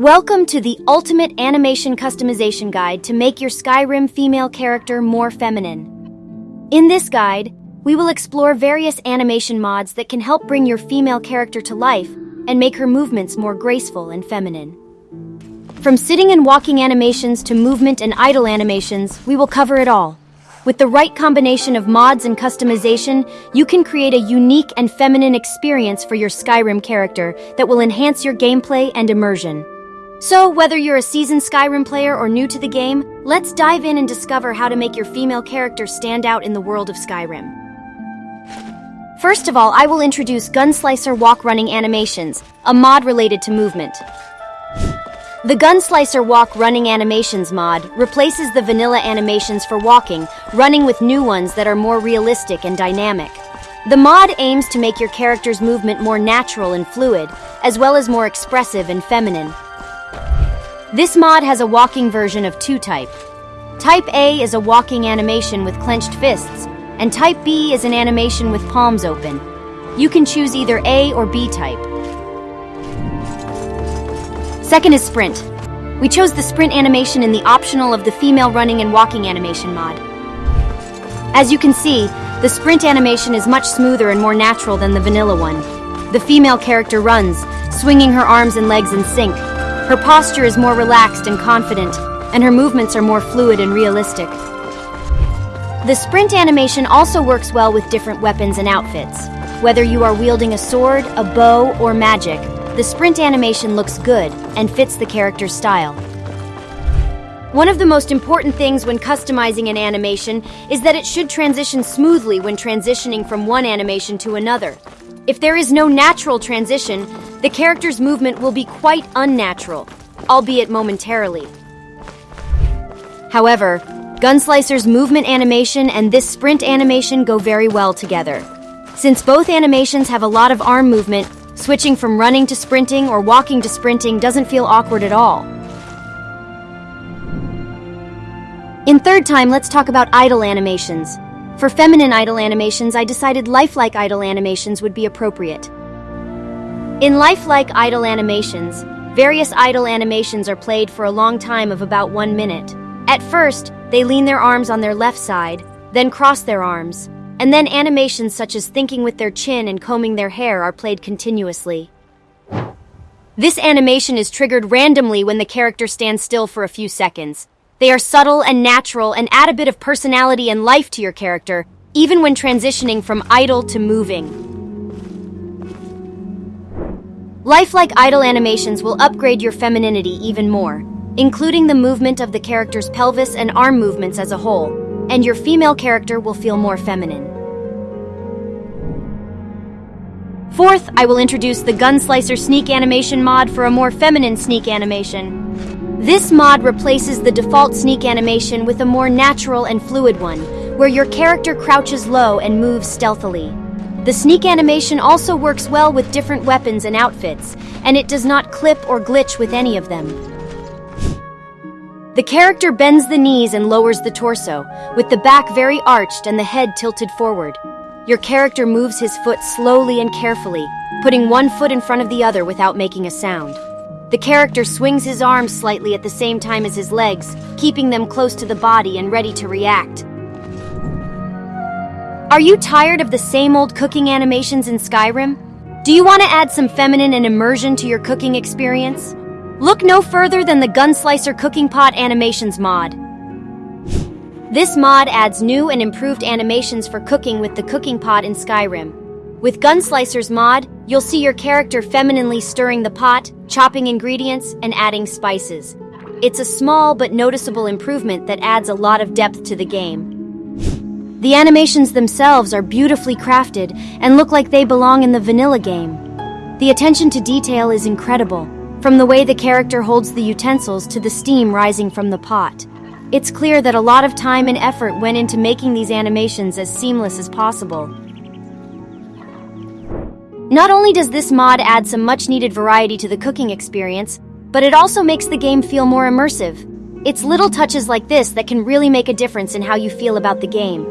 Welcome to the ultimate animation customization guide to make your Skyrim female character more feminine. In this guide, we will explore various animation mods that can help bring your female character to life and make her movements more graceful and feminine. From sitting and walking animations to movement and idle animations, we will cover it all. With the right combination of mods and customization, you can create a unique and feminine experience for your Skyrim character that will enhance your gameplay and immersion. So, whether you're a seasoned Skyrim player or new to the game, let's dive in and discover how to make your female character stand out in the world of Skyrim. First of all, I will introduce Gunslicer Walk Running Animations, a mod related to movement. The Gunslicer Walk Running Animations mod replaces the vanilla animations for walking, running with new ones that are more realistic and dynamic. The mod aims to make your character's movement more natural and fluid, as well as more expressive and feminine. This mod has a walking version of 2-type. Type A is a walking animation with clenched fists, and Type B is an animation with palms open. You can choose either A or B type. Second is Sprint. We chose the Sprint animation in the optional of the female running and walking animation mod. As you can see, the Sprint animation is much smoother and more natural than the vanilla one. The female character runs, swinging her arms and legs in sync, her posture is more relaxed and confident, and her movements are more fluid and realistic. The sprint animation also works well with different weapons and outfits. Whether you are wielding a sword, a bow, or magic, the sprint animation looks good and fits the character's style. One of the most important things when customizing an animation is that it should transition smoothly when transitioning from one animation to another. If there is no natural transition, the character's movement will be quite unnatural, albeit momentarily. However, Gunslicer's movement animation and this sprint animation go very well together. Since both animations have a lot of arm movement, switching from running to sprinting or walking to sprinting doesn't feel awkward at all. In third time, let's talk about idle animations. For feminine idle animations, I decided lifelike idle animations would be appropriate. In lifelike idle animations, various idle animations are played for a long time of about one minute. At first, they lean their arms on their left side, then cross their arms, and then animations such as thinking with their chin and combing their hair are played continuously. This animation is triggered randomly when the character stands still for a few seconds. They are subtle and natural and add a bit of personality and life to your character, even when transitioning from idle to moving. Lifelike idle animations will upgrade your femininity even more, including the movement of the character's pelvis and arm movements as a whole, and your female character will feel more feminine. Fourth, I will introduce the Gunslicer Sneak Animation mod for a more feminine sneak animation. This mod replaces the default sneak animation with a more natural and fluid one, where your character crouches low and moves stealthily. The sneak animation also works well with different weapons and outfits, and it does not clip or glitch with any of them. The character bends the knees and lowers the torso, with the back very arched and the head tilted forward. Your character moves his foot slowly and carefully, putting one foot in front of the other without making a sound. The character swings his arms slightly at the same time as his legs, keeping them close to the body and ready to react. Are you tired of the same old cooking animations in Skyrim? Do you want to add some feminine and immersion to your cooking experience? Look no further than the Gunslicer Cooking Pot Animations mod. This mod adds new and improved animations for cooking with the cooking pot in Skyrim. With Gunslicer's mod, you'll see your character femininely stirring the pot, chopping ingredients, and adding spices. It's a small but noticeable improvement that adds a lot of depth to the game. The animations themselves are beautifully crafted and look like they belong in the vanilla game. The attention to detail is incredible, from the way the character holds the utensils to the steam rising from the pot. It's clear that a lot of time and effort went into making these animations as seamless as possible. Not only does this mod add some much needed variety to the cooking experience, but it also makes the game feel more immersive. It's little touches like this that can really make a difference in how you feel about the game.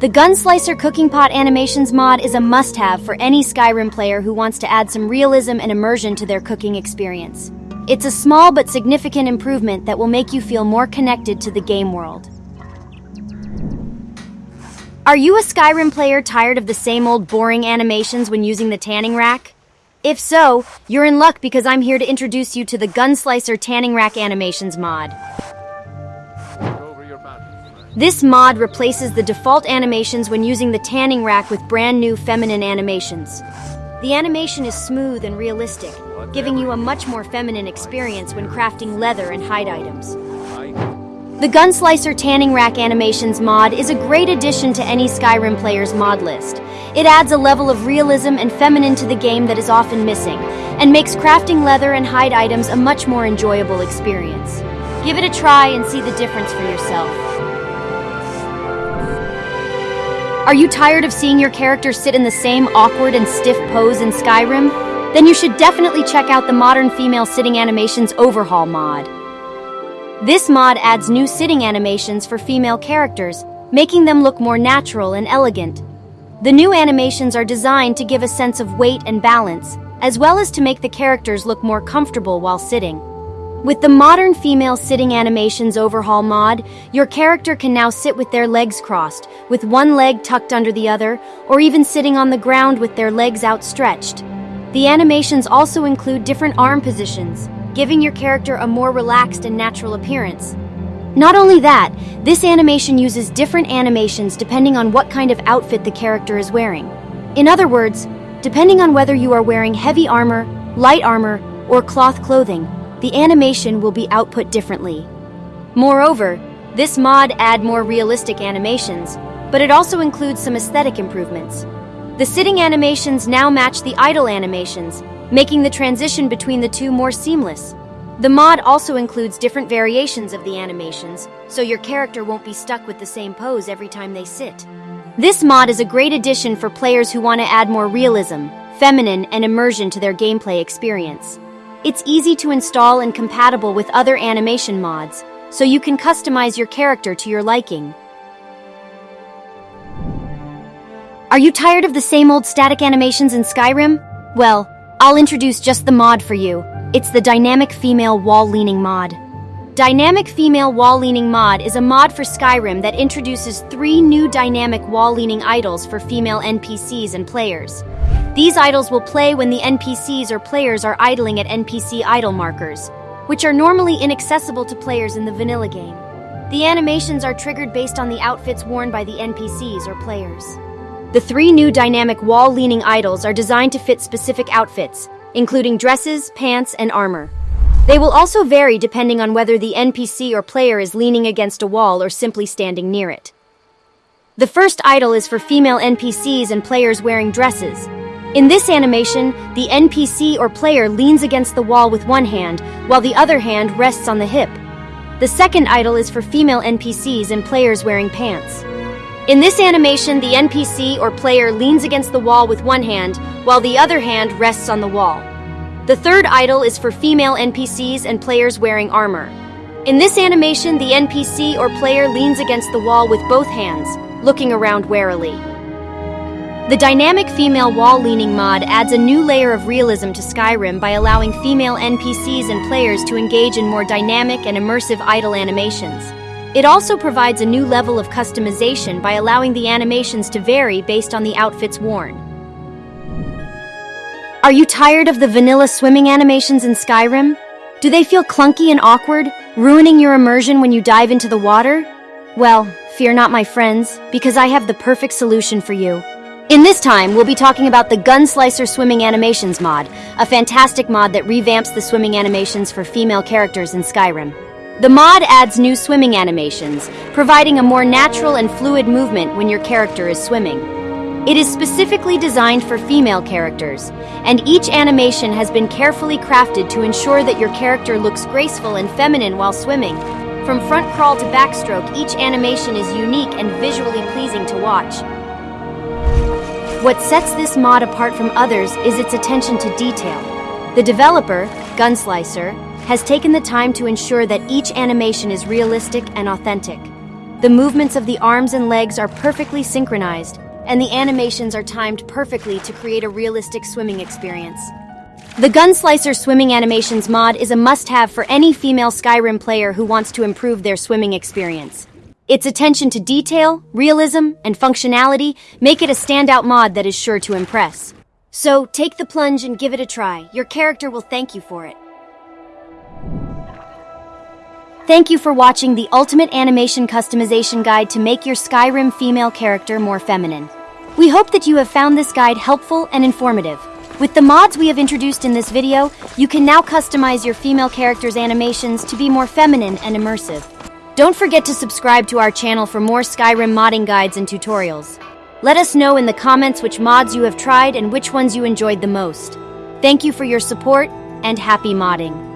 The Gunslicer Cooking Pot Animations mod is a must have for any Skyrim player who wants to add some realism and immersion to their cooking experience. It's a small but significant improvement that will make you feel more connected to the game world. Are you a Skyrim player tired of the same old boring animations when using the tanning rack? If so, you're in luck because I'm here to introduce you to the Gunslicer Tanning Rack Animations mod. This mod replaces the default animations when using the tanning rack with brand new feminine animations. The animation is smooth and realistic, giving you a much more feminine experience when crafting leather and hide items. The Gunslicer Tanning Rack Animations mod is a great addition to any Skyrim player's mod list. It adds a level of realism and feminine to the game that is often missing, and makes crafting leather and hide items a much more enjoyable experience. Give it a try and see the difference for yourself. Are you tired of seeing your character sit in the same awkward and stiff pose in Skyrim? Then you should definitely check out the Modern Female Sitting Animations Overhaul mod. This mod adds new sitting animations for female characters, making them look more natural and elegant. The new animations are designed to give a sense of weight and balance, as well as to make the characters look more comfortable while sitting. With the modern female sitting animations overhaul mod, your character can now sit with their legs crossed, with one leg tucked under the other, or even sitting on the ground with their legs outstretched. The animations also include different arm positions, giving your character a more relaxed and natural appearance. Not only that, this animation uses different animations depending on what kind of outfit the character is wearing. In other words, depending on whether you are wearing heavy armor, light armor, or cloth clothing, the animation will be output differently. Moreover, this mod add more realistic animations, but it also includes some aesthetic improvements. The sitting animations now match the idle animations, making the transition between the two more seamless. The mod also includes different variations of the animations, so your character won't be stuck with the same pose every time they sit. This mod is a great addition for players who want to add more realism, feminine, and immersion to their gameplay experience. It's easy to install and compatible with other animation mods, so you can customize your character to your liking. Are you tired of the same old static animations in Skyrim? Well, I'll introduce just the mod for you. It's the Dynamic Female Wall Leaning mod. Dynamic Female Wall Leaning mod is a mod for Skyrim that introduces three new dynamic wall leaning idles for female NPCs and players. These idles will play when the NPCs or players are idling at NPC idle markers, which are normally inaccessible to players in the vanilla game. The animations are triggered based on the outfits worn by the NPCs or players. The three new dynamic wall-leaning idles are designed to fit specific outfits, including dresses, pants, and armor. They will also vary depending on whether the NPC or player is leaning against a wall or simply standing near it. The first idle is for female NPCs and players wearing dresses, in this animation, the NPC or player leans against the wall with one hand, while the other hand rests on the hip. The second idle is for female NPCs and players wearing pants. In this animation, the NPC or player leans against the wall with one hand, while the other hand rests on the wall. The third idle is for female NPCs and players wearing armor. In this animation, the NPC or player leans against the wall with both hands, looking around warily. The dynamic female wall leaning mod adds a new layer of realism to Skyrim by allowing female NPCs and players to engage in more dynamic and immersive idle animations. It also provides a new level of customization by allowing the animations to vary based on the outfits worn. Are you tired of the vanilla swimming animations in Skyrim? Do they feel clunky and awkward, ruining your immersion when you dive into the water? Well, fear not my friends, because I have the perfect solution for you. In this time, we'll be talking about the Gunslicer Swimming Animations mod, a fantastic mod that revamps the swimming animations for female characters in Skyrim. The mod adds new swimming animations, providing a more natural and fluid movement when your character is swimming. It is specifically designed for female characters, and each animation has been carefully crafted to ensure that your character looks graceful and feminine while swimming. From front crawl to backstroke, each animation is unique and visually pleasing to watch. What sets this mod apart from others is its attention to detail. The developer, Gunslicer, has taken the time to ensure that each animation is realistic and authentic. The movements of the arms and legs are perfectly synchronized, and the animations are timed perfectly to create a realistic swimming experience. The Gunslicer Swimming Animations mod is a must-have for any female Skyrim player who wants to improve their swimming experience. Its attention to detail, realism, and functionality make it a standout mod that is sure to impress. So, take the plunge and give it a try. Your character will thank you for it. Thank you for watching the Ultimate Animation Customization Guide to make your Skyrim female character more feminine. We hope that you have found this guide helpful and informative. With the mods we have introduced in this video, you can now customize your female character's animations to be more feminine and immersive. Don't forget to subscribe to our channel for more Skyrim modding guides and tutorials. Let us know in the comments which mods you have tried and which ones you enjoyed the most. Thank you for your support, and happy modding!